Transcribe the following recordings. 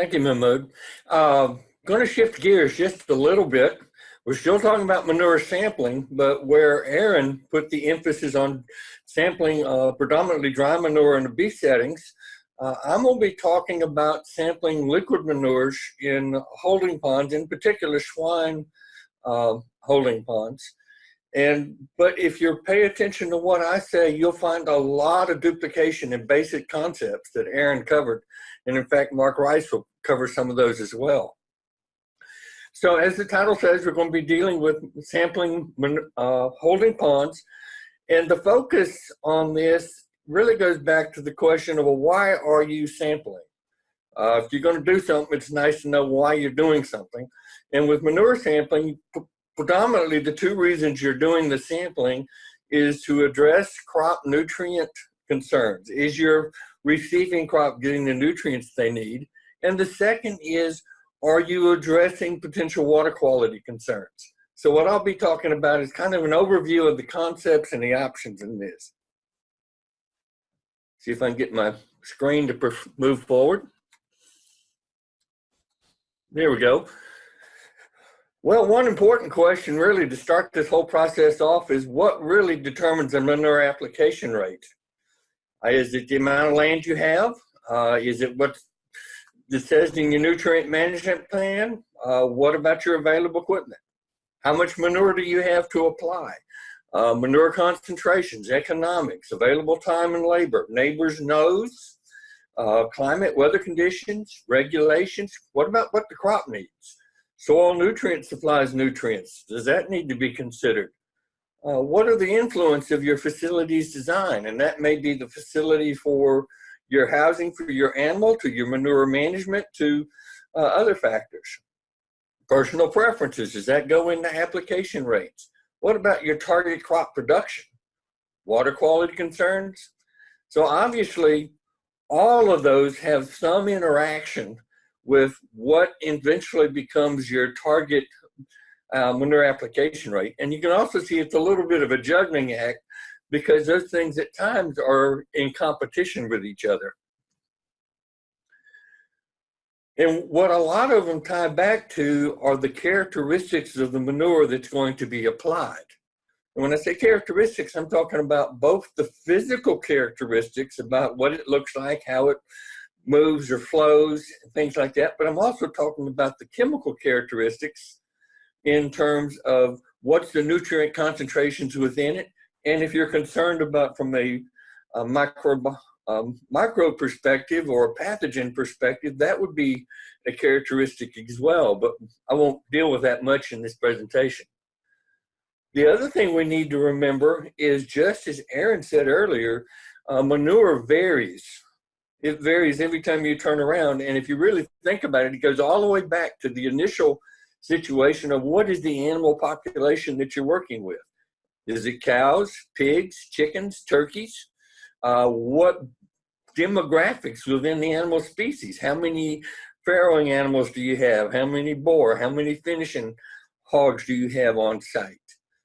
Thank you, Mahmood. Uh, going to shift gears just a little bit. We're still talking about manure sampling, but where Aaron put the emphasis on sampling uh, predominantly dry manure in the beef settings, uh, I'm going to be talking about sampling liquid manures in holding ponds, in particular swine uh, holding ponds. And but if you pay attention to what I say, you'll find a lot of duplication in basic concepts that Aaron covered. And in fact, Mark Rice will cover some of those as well. So as the title says, we're going to be dealing with sampling uh, holding ponds. And the focus on this really goes back to the question of well, why are you sampling? Uh, if you're going to do something, it's nice to know why you're doing something. And with manure sampling, predominantly the two reasons you're doing the sampling is to address crop nutrient concerns. Is your receiving crop getting the nutrients they need? And the second is, are you addressing potential water quality concerns? So what I'll be talking about is kind of an overview of the concepts and the options in this. See if I can get my screen to move forward. There we go. Well, one important question really to start this whole process off is what really determines a manure application rate? Uh, is it the amount of land you have? Uh, is it what it says in your nutrient management plan? Uh, what about your available equipment? How much manure do you have to apply? Uh, manure concentrations, economics, available time and labor, neighbors' knows, uh, climate, weather conditions, regulations. What about what the crop needs? Soil nutrient supplies nutrients. Does that need to be considered? Uh, what are the influence of your facility's design? And that may be the facility for your housing for your animal, to your manure management, to uh, other factors. Personal preferences, does that go into application rates? What about your target crop production? Water quality concerns? So obviously, all of those have some interaction with what eventually becomes your target uh, manure application rate. And you can also see it's a little bit of a juggling act because those things at times are in competition with each other. And what a lot of them tie back to are the characteristics of the manure that's going to be applied. And when I say characteristics, I'm talking about both the physical characteristics about what it looks like, how it moves or flows, things like that. But I'm also talking about the chemical characteristics in terms of what's the nutrient concentrations within it. And if you're concerned about from a, a micro, um, micro perspective or a pathogen perspective, that would be a characteristic as well. But I won't deal with that much in this presentation. The other thing we need to remember is just as Aaron said earlier, uh, manure varies it varies every time you turn around. And if you really think about it, it goes all the way back to the initial situation of what is the animal population that you're working with? Is it cows, pigs, chickens, turkeys? Uh, what demographics within the animal species? How many farrowing animals do you have? How many boar? How many finishing hogs do you have on site?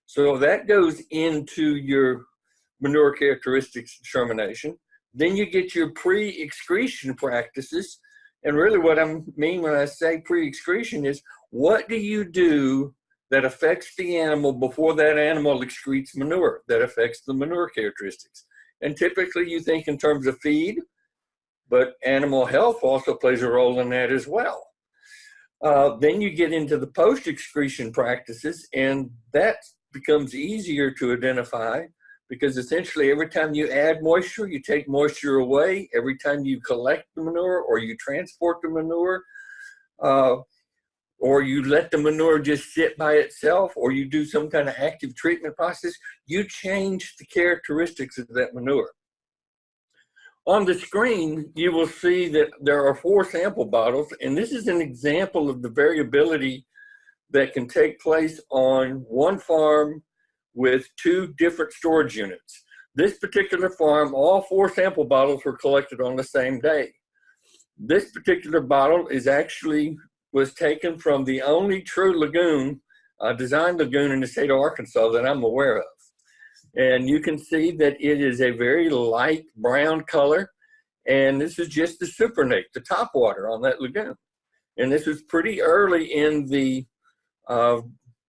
So that goes into your manure characteristics determination. Then you get your pre-excretion practices. And really what I mean when I say pre-excretion is what do you do that affects the animal before that animal excretes manure that affects the manure characteristics. And typically you think in terms of feed, but animal health also plays a role in that as well. Uh, then you get into the post-excretion practices and that becomes easier to identify because essentially every time you add moisture, you take moisture away. Every time you collect the manure or you transport the manure, uh, or you let the manure just sit by itself, or you do some kind of active treatment process, you change the characteristics of that manure. On the screen, you will see that there are four sample bottles, and this is an example of the variability that can take place on one farm with two different storage units. This particular farm, all four sample bottles were collected on the same day. This particular bottle is actually was taken from the only true lagoon, uh, designed lagoon in the state of Arkansas that I'm aware of. And you can see that it is a very light brown color. And this is just the supernatant, the top water on that lagoon. And this was pretty early in the uh,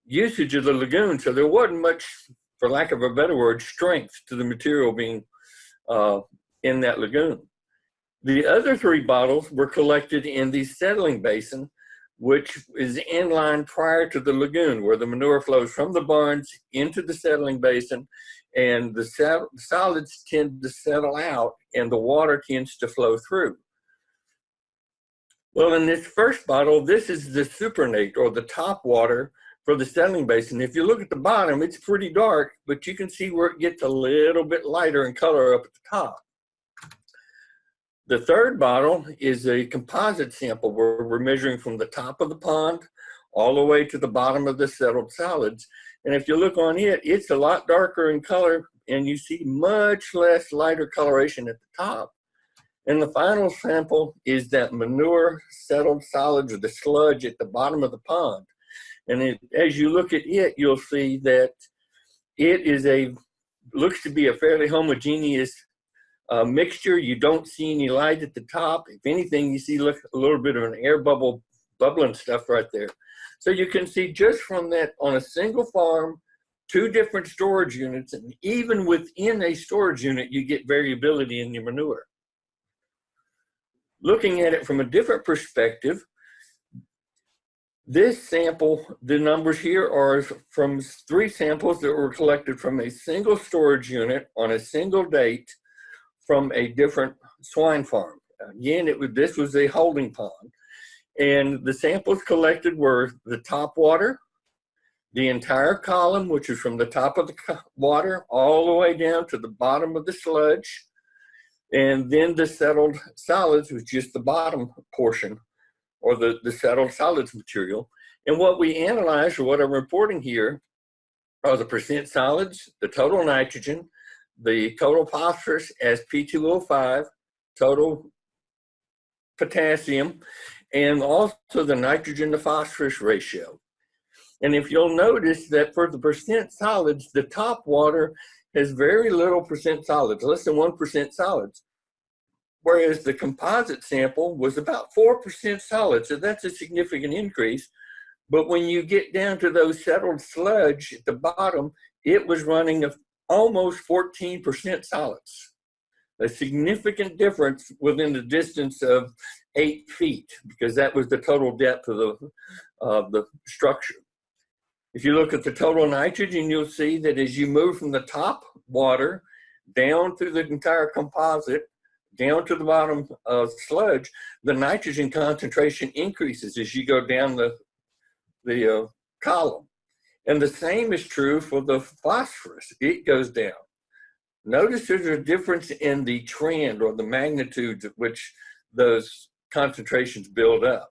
usage of the lagoon, so there wasn't much, for lack of a better word, strength to the material being uh, in that lagoon. The other three bottles were collected in the settling basin, which is in line prior to the lagoon, where the manure flows from the barns into the settling basin, and the solids tend to settle out, and the water tends to flow through. Well, in this first bottle, this is the supernate, or the top water, for the settling basin. If you look at the bottom, it's pretty dark, but you can see where it gets a little bit lighter in color up at the top. The third bottle is a composite sample where we're measuring from the top of the pond all the way to the bottom of the settled solids. And if you look on it, it's a lot darker in color and you see much less lighter coloration at the top. And the final sample is that manure settled solids or the sludge at the bottom of the pond. And it, as you look at it, you'll see that it is a, looks to be a fairly homogeneous uh, mixture. You don't see any light at the top. If anything, you see look, a little bit of an air bubble, bubbling stuff right there. So you can see just from that on a single farm, two different storage units, and even within a storage unit, you get variability in your manure. Looking at it from a different perspective, this sample, the numbers here are from three samples that were collected from a single storage unit on a single date from a different swine farm. Again, it was, this was a holding pond. And the samples collected were the top water, the entire column, which is from the top of the water all the way down to the bottom of the sludge, and then the settled solids was just the bottom portion or the, the settled solids material. And what we analyzed, or what I'm reporting here, are the percent solids, the total nitrogen, the total phosphorus as P2O5, total potassium, and also the nitrogen to phosphorus ratio. And if you'll notice that for the percent solids, the top water has very little percent solids, less than 1% solids whereas the composite sample was about 4% solid, so that's a significant increase. But when you get down to those settled sludge at the bottom, it was running almost 14% solids. A significant difference within the distance of eight feet, because that was the total depth of the, of the structure. If you look at the total nitrogen, you'll see that as you move from the top water down through the entire composite, down to the bottom of sludge, the nitrogen concentration increases as you go down the, the uh, column. And the same is true for the phosphorus. It goes down. Notice there's a difference in the trend or the magnitudes at which those concentrations build up.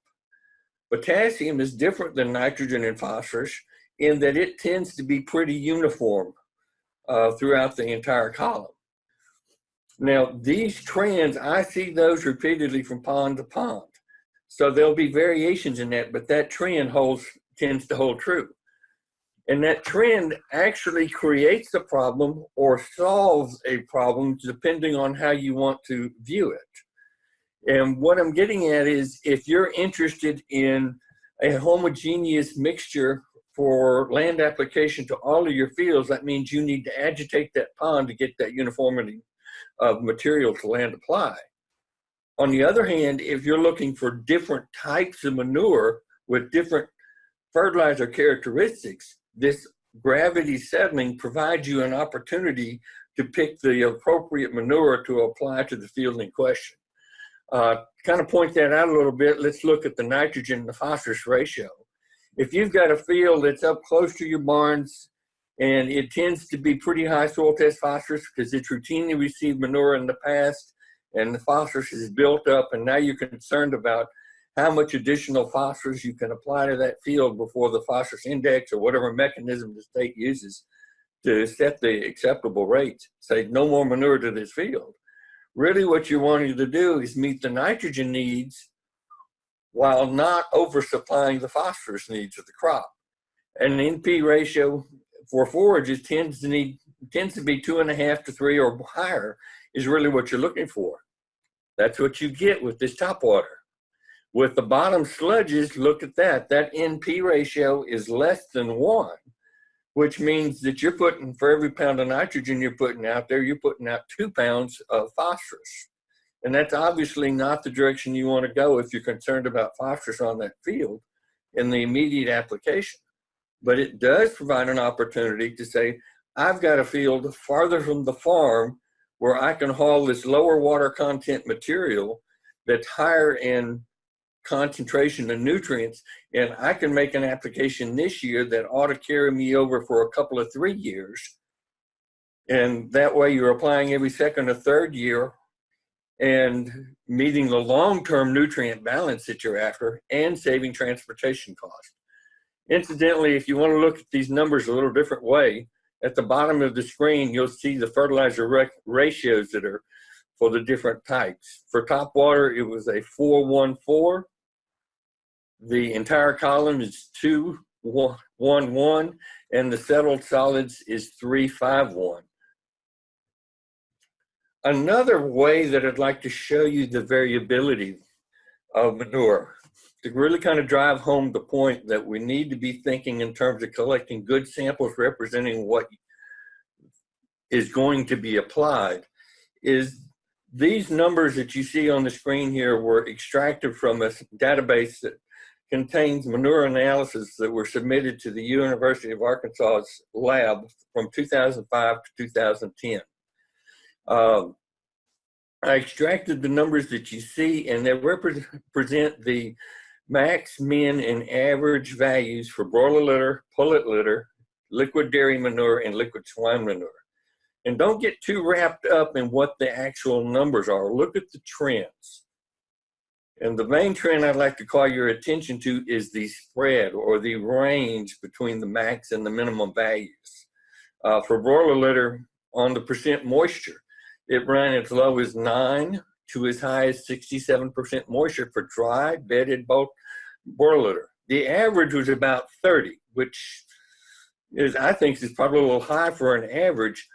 Potassium is different than nitrogen and phosphorus in that it tends to be pretty uniform uh, throughout the entire column. Now, these trends, I see those repeatedly from pond to pond. So there'll be variations in that, but that trend holds tends to hold true. And that trend actually creates a problem or solves a problem depending on how you want to view it. And what I'm getting at is if you're interested in a homogeneous mixture for land application to all of your fields, that means you need to agitate that pond to get that uniformity of material to land apply. On the other hand, if you're looking for different types of manure with different fertilizer characteristics, this gravity settling provides you an opportunity to pick the appropriate manure to apply to the field in question. Uh, kind of point that out a little bit, let's look at the nitrogen to phosphorus ratio. If you've got a field that's up close to your barns and it tends to be pretty high soil test phosphorus because it's routinely received manure in the past and the phosphorus is built up and now you're concerned about how much additional phosphorus you can apply to that field before the phosphorus index or whatever mechanism the state uses to set the acceptable rates. Say no more manure to this field. Really what you're wanting to do is meet the nitrogen needs while not oversupplying the phosphorus needs of the crop. And an NP ratio for forages tends to need tends to be two and a half to three or higher is really what you're looking for. That's what you get with this top water. With the bottom sludges, look at that. That NP ratio is less than one, which means that you're putting, for every pound of nitrogen you're putting out there, you're putting out two pounds of phosphorus. And that's obviously not the direction you want to go if you're concerned about phosphorus on that field in the immediate application. But it does provide an opportunity to say, I've got a field farther from the farm where I can haul this lower water content material that's higher in concentration of nutrients and I can make an application this year that ought to carry me over for a couple of three years. And that way you're applying every second or third year and meeting the long-term nutrient balance that you're after and saving transportation costs. Incidentally, if you want to look at these numbers a little different way, at the bottom of the screen, you'll see the fertilizer ratios that are for the different types. For top water, it was a 414. The entire column is 211, and the settled solids is 351. Another way that I'd like to show you the variability of manure to really kind of drive home the point that we need to be thinking in terms of collecting good samples representing what is going to be applied is these numbers that you see on the screen here were extracted from a database that contains manure analysis that were submitted to the University of Arkansas's lab from 2005 to 2010. Um, I extracted the numbers that you see and they represent the max, min, and average values for broiler litter, pullet litter, liquid dairy manure, and liquid swine manure. And don't get too wrapped up in what the actual numbers are. Look at the trends. And the main trend I'd like to call your attention to is the spread or the range between the max and the minimum values. Uh, for broiler litter, on the percent moisture, it ran as low as 9 to as high as 67% moisture for dry bedded bulk broiler litter. The average was about 30, which is, I think, is probably a little high for an average.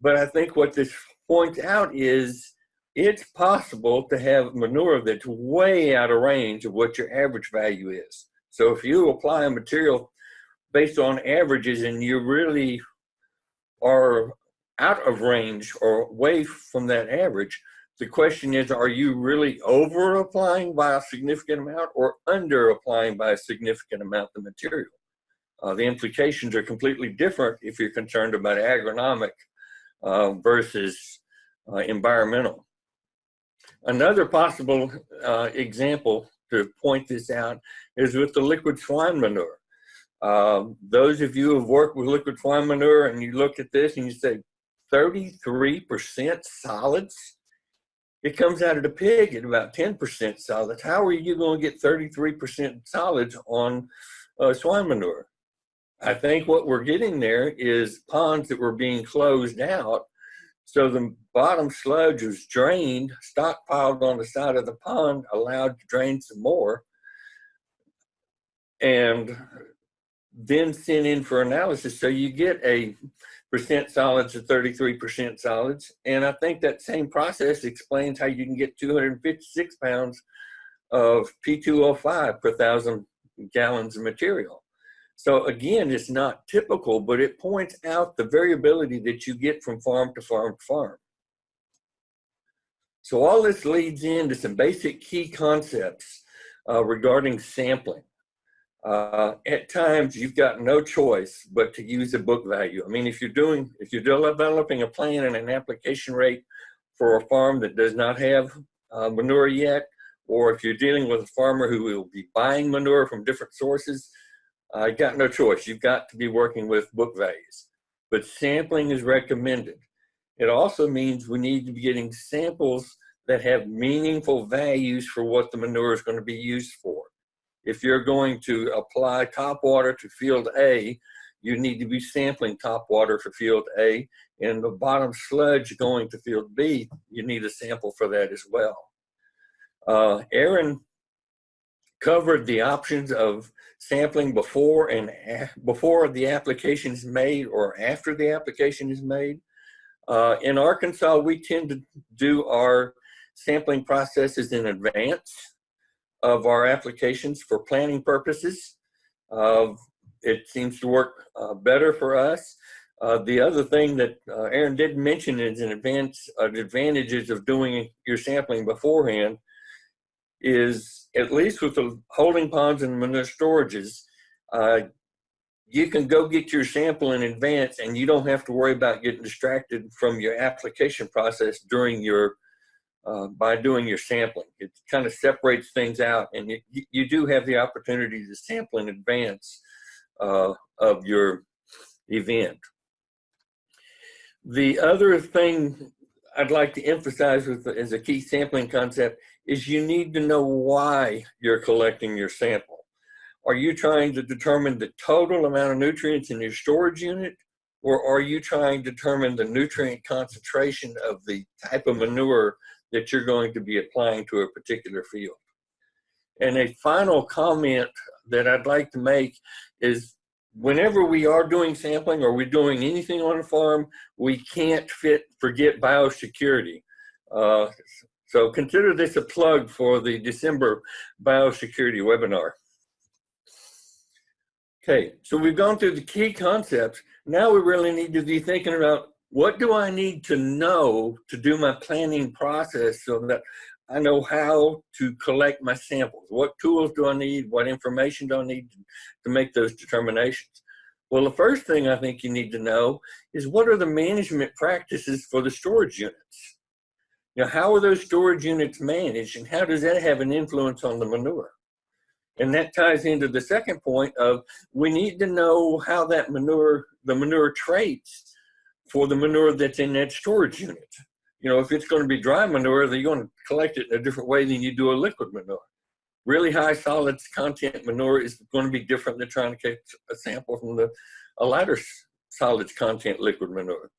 But I think what this points out is it's possible to have manure that's way out of range of what your average value is. So if you apply a material based on averages and you really are out of range or away from that average, the question is, are you really over applying by a significant amount or under applying by a significant amount of material? Uh, the implications are completely different if you're concerned about agronomic uh, versus uh, environmental. Another possible uh, example to point this out is with the liquid swine manure. Um, those of you who have worked with liquid swine manure and you look at this and you say 33% solids, it comes out of the pig at about 10% solids. How are you going to get 33% solids on uh, swine manure? I think what we're getting there is ponds that were being closed out. So the bottom sludge was drained, stockpiled on the side of the pond, allowed to drain some more, and then sent in for analysis. So you get a percent solids to 33% solids. And I think that same process explains how you can get 256 pounds of P2O5 per thousand gallons of material. So again, it's not typical, but it points out the variability that you get from farm to farm to farm. So all this leads into some basic key concepts uh, regarding sampling. Uh, at times you've got no choice but to use a book value. I mean, if you're doing, if you're developing a plan and an application rate for a farm that does not have uh, manure yet, or if you're dealing with a farmer who will be buying manure from different sources, uh, got no choice. You've got to be working with book values. But sampling is recommended. It also means we need to be getting samples that have meaningful values for what the manure is going to be used for. If you're going to apply top water to field A, you need to be sampling top water for field A, and the bottom sludge going to field B, you need a sample for that as well. Uh, Aaron covered the options of sampling before and before the application is made or after the application is made. Uh, in Arkansas, we tend to do our sampling processes in advance. Of our applications for planning purposes. Uh, it seems to work uh, better for us. Uh, the other thing that uh, Aaron did mention is an advance, advantages of doing your sampling beforehand is at least with the holding ponds and manure storages, uh, you can go get your sample in advance and you don't have to worry about getting distracted from your application process during your uh, by doing your sampling. It kind of separates things out and you, you do have the opportunity to sample in advance uh, of your event. The other thing I'd like to emphasize with, as a key sampling concept is you need to know why you're collecting your sample. Are you trying to determine the total amount of nutrients in your storage unit? Or are you trying to determine the nutrient concentration of the type of manure that you're going to be applying to a particular field? And a final comment that I'd like to make is whenever we are doing sampling or we're doing anything on a farm, we can't fit forget biosecurity. Uh, so consider this a plug for the December biosecurity webinar. Okay, so we've gone through the key concepts. Now we really need to be thinking about what do I need to know to do my planning process so that I know how to collect my samples. What tools do I need? What information do I need to make those determinations? Well, the first thing I think you need to know is what are the management practices for the storage units? Know, how are those storage units managed and how does that have an influence on the manure? And that ties into the second point of we need to know how that manure, the manure traits for the manure that's in that storage unit. You know, if it's going to be dry manure, then you're going to collect it in a different way than you do a liquid manure. Really high solids content manure is going to be different than trying to get a sample from the a lighter solids content liquid manure.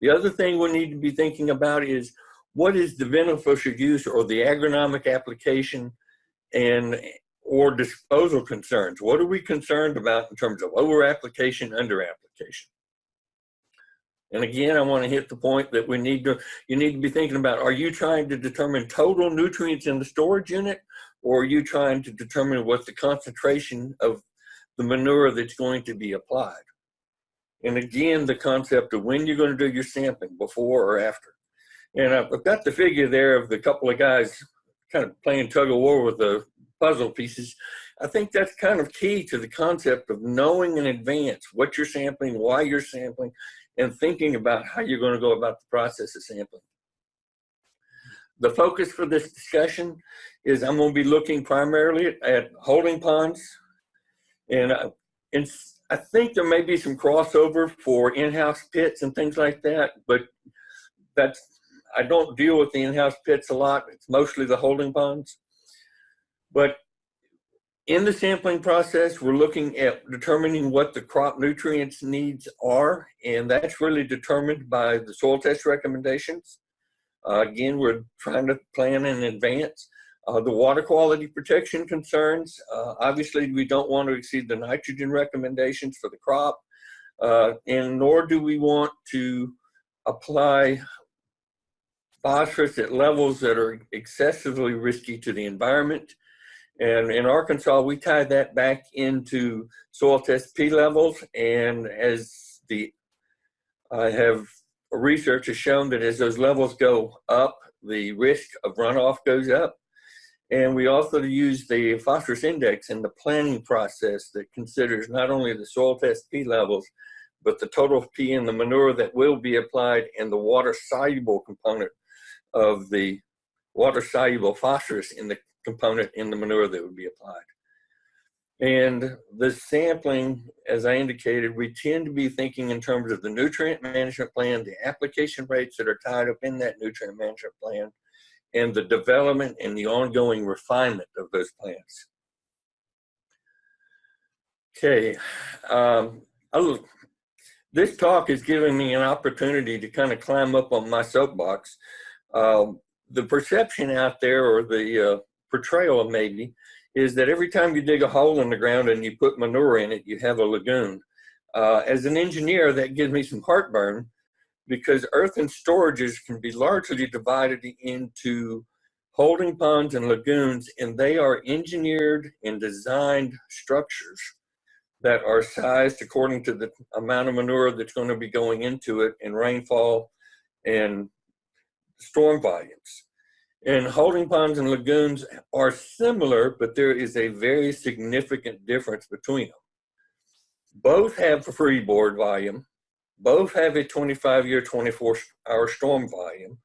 The other thing we need to be thinking about is what is the beneficial use or the agronomic application and or disposal concerns. What are we concerned about in terms of over application, under application? And again, I want to hit the point that we need to, you need to be thinking about, are you trying to determine total nutrients in the storage unit, or are you trying to determine what the concentration of the manure that's going to be applied? And again, the concept of when you're going to do your sampling, before or after. And I've got the figure there of the couple of guys kind of playing tug of war with the puzzle pieces. I think that's kind of key to the concept of knowing in advance what you're sampling, why you're sampling, and thinking about how you're going to go about the process of sampling. The focus for this discussion is I'm going to be looking primarily at holding ponds. And, uh, and I think there may be some crossover for in-house pits and things like that, but that's I don't deal with the in-house pits a lot. It's mostly the holding ponds. But in the sampling process, we're looking at determining what the crop nutrients needs are, and that's really determined by the soil test recommendations. Uh, again, we're trying to plan in advance. Uh, the water quality protection concerns, uh, obviously we don't want to exceed the nitrogen recommendations for the crop, uh, and nor do we want to apply phosphorus at levels that are excessively risky to the environment. And in Arkansas, we tie that back into soil test P levels. And as the, I have research has shown that as those levels go up, the risk of runoff goes up. And we also use the phosphorus index in the planning process that considers not only the soil test P levels, but the total P in the manure that will be applied and the water soluble component of the water soluble phosphorus in the component in the manure that would be applied. And the sampling, as I indicated, we tend to be thinking in terms of the nutrient management plan, the application rates that are tied up in that nutrient management plan, and the development and the ongoing refinement of those plans. Okay, um, this talk is giving me an opportunity to kind of climb up on my soapbox um, the perception out there or the uh, portrayal of maybe is that every time you dig a hole in the ground and you put manure in it, you have a lagoon. Uh, as an engineer, that gives me some heartburn because earthen storages can be largely divided into holding ponds and lagoons, and they are engineered and designed structures that are sized according to the amount of manure that's going to be going into it and rainfall and storm volumes. And holding ponds and lagoons are similar, but there is a very significant difference between them. Both have freeboard volume, both have a 25 year, 24 hour storm volume,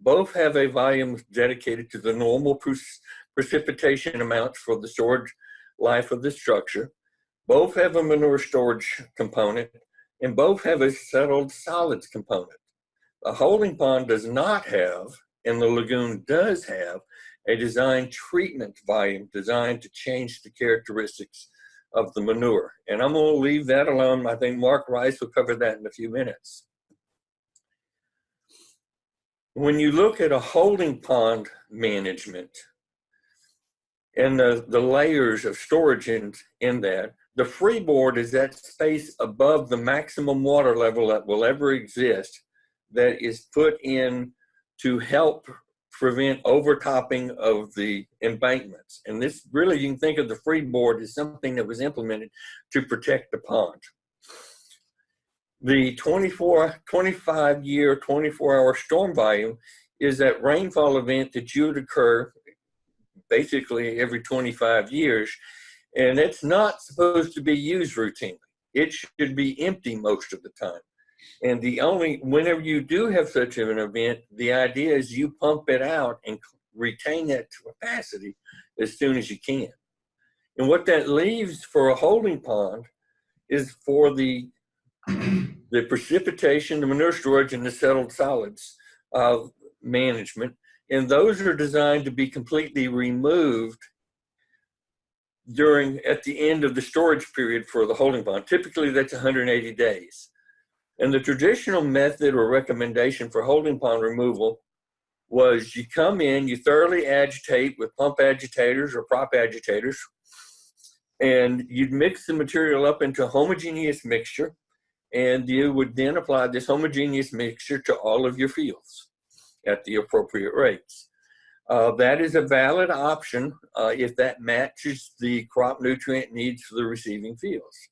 both have a volume dedicated to the normal precipitation amounts for the storage life of the structure. Both have a manure storage component, and both have a settled solids component. A holding pond does not have, and the lagoon does have, a design treatment volume designed to change the characteristics of the manure. And I'm to leave that alone. I think Mark Rice will cover that in a few minutes. When you look at a holding pond management and the, the layers of storage in, in that, the freeboard is that space above the maximum water level that will ever exist that is put in to help prevent overtopping of the embankments. And this really, you can think of the freeboard as something that was implemented to protect the pond the 24, 25 year, 24 hour storm volume is that rainfall event that you would occur basically every 25 years. And it's not supposed to be used routinely. It should be empty most of the time. And the only, whenever you do have such an event, the idea is you pump it out and retain that capacity as soon as you can. And what that leaves for a holding pond is for the the precipitation, the manure storage, and the settled solids uh, management. And those are designed to be completely removed during at the end of the storage period for the holding pond. Typically, that's 180 days. And the traditional method or recommendation for holding pond removal was you come in, you thoroughly agitate with pump agitators or prop agitators, and you'd mix the material up into a homogeneous mixture and you would then apply this homogeneous mixture to all of your fields at the appropriate rates. Uh, that is a valid option uh, if that matches the crop nutrient needs for the receiving fields.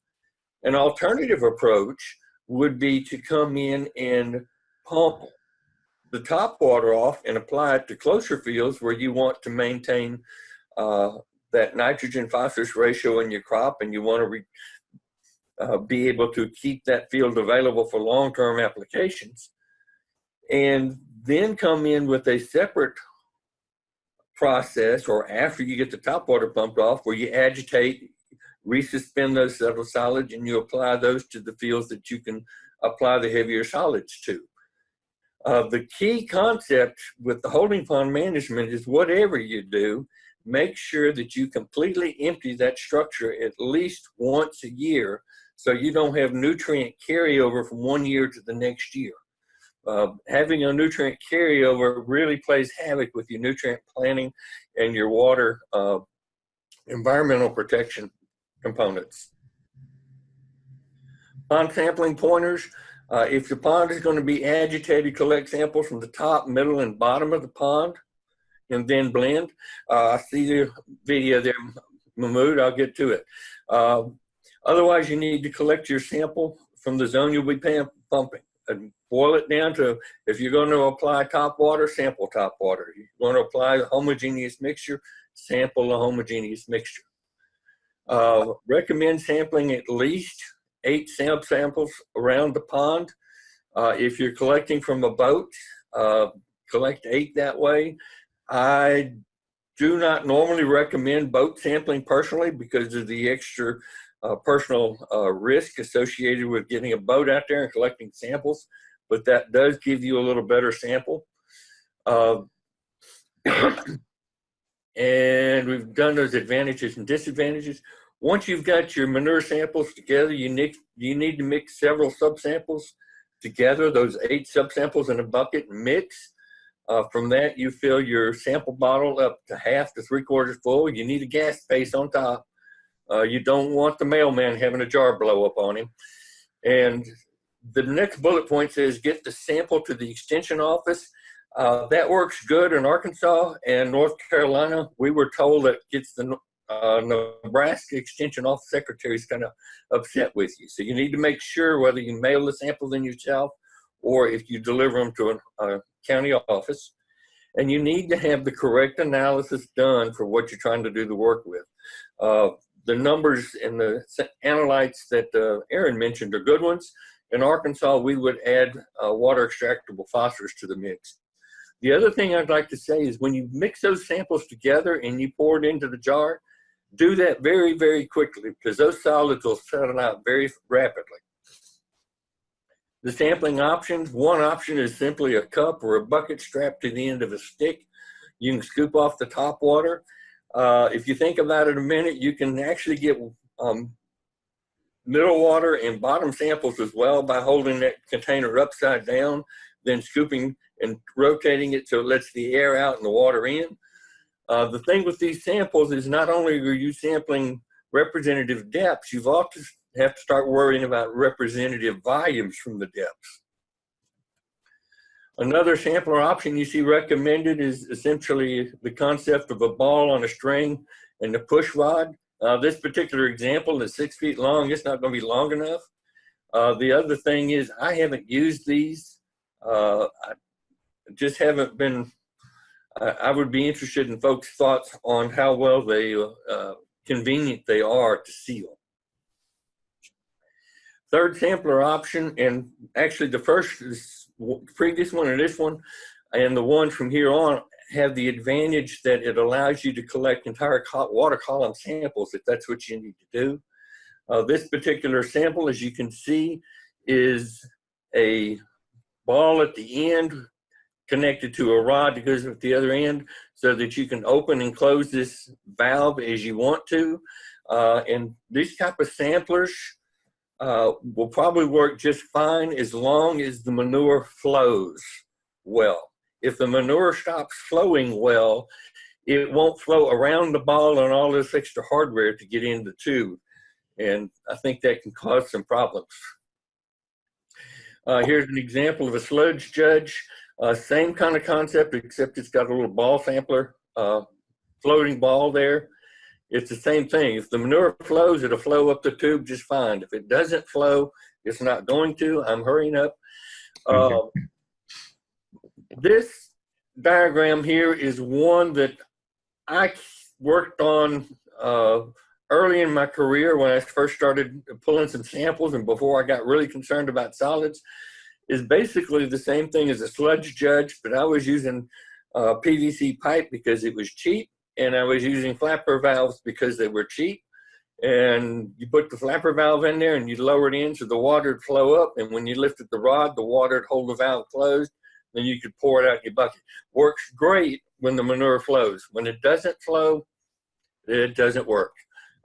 An alternative approach would be to come in and pump the top water off and apply it to closer fields where you want to maintain uh, that nitrogen phosphorus ratio in your crop and you want to uh, be able to keep that field available for long-term applications. And then come in with a separate process or after you get the top water pumped off where you agitate resuspend those settled solids and you apply those to the fields that you can apply the heavier solids to. Uh, the key concept with the holding pond management is whatever you do, make sure that you completely empty that structure at least once a year so you don't have nutrient carryover from one year to the next year. Uh, having a nutrient carryover really plays havoc with your nutrient planning and your water uh, environmental protection components. Pond sampling pointers. Uh, if your pond is going to be agitated, collect samples from the top, middle, and bottom of the pond and then blend. Uh, I see the video there, Mahmood, I'll get to it. Uh, Otherwise, you need to collect your sample from the zone you'll be pumping and boil it down to, if you're going to apply top water, sample top water. You're going to apply a homogeneous mixture, sample a homogeneous mixture. Uh, recommend sampling at least eight sample samples around the pond. Uh, if you're collecting from a boat, uh, collect eight that way. I do not normally recommend boat sampling personally because of the extra uh, personal uh, risk associated with getting a boat out there and collecting samples, but that does give you a little better sample. And we've done those advantages and disadvantages. Once you've got your manure samples together, you need, you need to mix several subsamples together, those eight subsamples in a bucket, mix. Uh, from that, you fill your sample bottle up to half to three quarters full. You need a gas space on top uh, you don't want the mailman having a jar blow up on him. And the next bullet point says get the sample to the extension office. Uh, that works good in Arkansas and North Carolina. We were told that gets the uh, Nebraska Extension Office Secretary is kind of upset with you. So you need to make sure whether you mail the samples in yourself or if you deliver them to a, a county office. And you need to have the correct analysis done for what you're trying to do the work with. Uh, the numbers and the analytes that uh, Aaron mentioned are good ones. In Arkansas, we would add uh, water extractable phosphorus to the mix. The other thing I'd like to say is when you mix those samples together and you pour it into the jar, do that very, very quickly because those solids will settle out very rapidly. The sampling options, one option is simply a cup or a bucket strapped to the end of a stick. You can scoop off the top water. Uh, if you think about it a minute, you can actually get um, middle water and bottom samples as well by holding that container upside down, then scooping and rotating it so it lets the air out and the water in. Uh, the thing with these samples is not only are you sampling representative depths, you've also have to start worrying about representative volumes from the depths. Another sampler option you see recommended is essentially the concept of a ball on a string and the push rod. Uh, this particular example is six feet long. It's not going to be long enough. Uh, the other thing is I haven't used these. Uh, just haven't been, I, would be interested in folks' thoughts on how well they, uh, convenient they are to seal. Third sampler option, and actually the first, previous one and this one, and the one from here on have the advantage that it allows you to collect entire water column samples if that's what you need to do. Uh, this particular sample, as you can see, is a ball at the end connected to a rod that goes at the other end so that you can open and close this valve as you want to. Uh, and these type of samplers uh, will probably work just fine as long as the manure flows well. If the manure stops flowing well, it won't flow around the ball and all this extra hardware to get in the tube. And I think that can cause some problems. Uh, here's an example of a sludge judge. Uh, same kind of concept, except it's got a little ball sampler, uh, floating ball there. It's the same thing. If the manure flows, it'll flow up the tube just fine. If it doesn't flow, it's not going to. I'm hurrying up. Uh, this diagram here is one that I worked on uh, early in my career when I first started pulling some samples and before I got really concerned about solids is basically the same thing as a sludge judge, but I was using uh, PVC pipe because it was cheap and I was using flapper valves because they were cheap. And you put the flapper valve in there and you lower it in so the water would flow up. And when you lifted the rod, the water would hold the valve closed. Then you could pour it out in your bucket. Works great when the manure flows. When it doesn't flow, it doesn't work.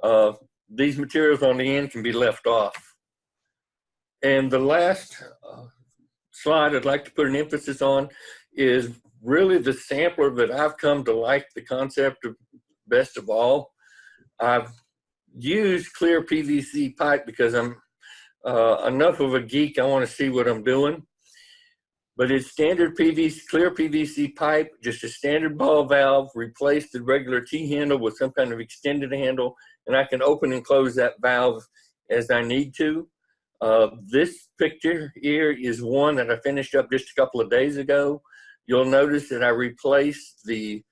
Uh, these materials on the end can be left off. And the last uh, slide I'd like to put an emphasis on is really the sampler that I've come to like the concept of best of all. I've used clear PVC pipe because I'm uh, enough of a geek, I want to see what I'm doing. But it's standard PVC, clear PVC pipe, just a standard ball valve, replace the regular T-handle with some kind of extended handle, and I can open and close that valve as I need to. Uh, this picture here is one that I finished up just a couple of days ago. You'll notice that I replaced the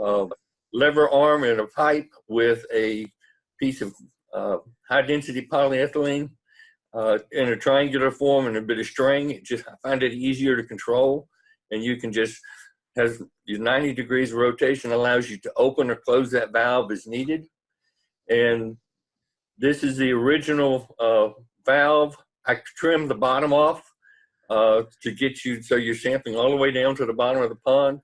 uh, lever arm in a pipe with a piece of uh, high density polyethylene uh, in a triangular form and a bit of string. It just I find it easier to control and you can just has 90 degrees rotation allows you to open or close that valve as needed. And this is the original uh, valve. I trimmed the bottom off uh, to get you so you're sampling all the way down to the bottom of the pond.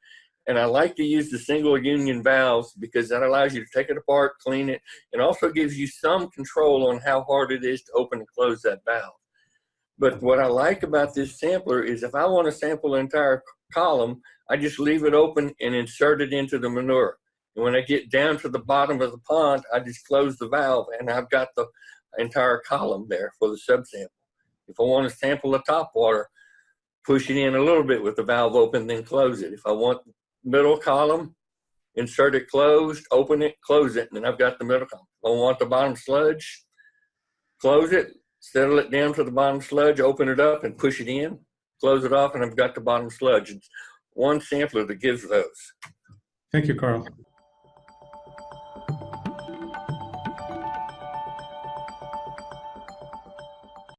And I like to use the single union valves because that allows you to take it apart, clean it, and also gives you some control on how hard it is to open and close that valve. But what I like about this sampler is if I want to sample the entire column, I just leave it open and insert it into the manure. And when I get down to the bottom of the pond, I just close the valve and I've got the entire column there for the subsample. If I want to sample the top water, push it in a little bit with the valve open, then close it. If I want middle column, insert it closed, open it, close it, and then I've got the middle column. If I want the bottom sludge, close it, settle it down to the bottom sludge, open it up and push it in, close it off, and I've got the bottom sludge. It's one sampler that gives those. Thank you, Carl.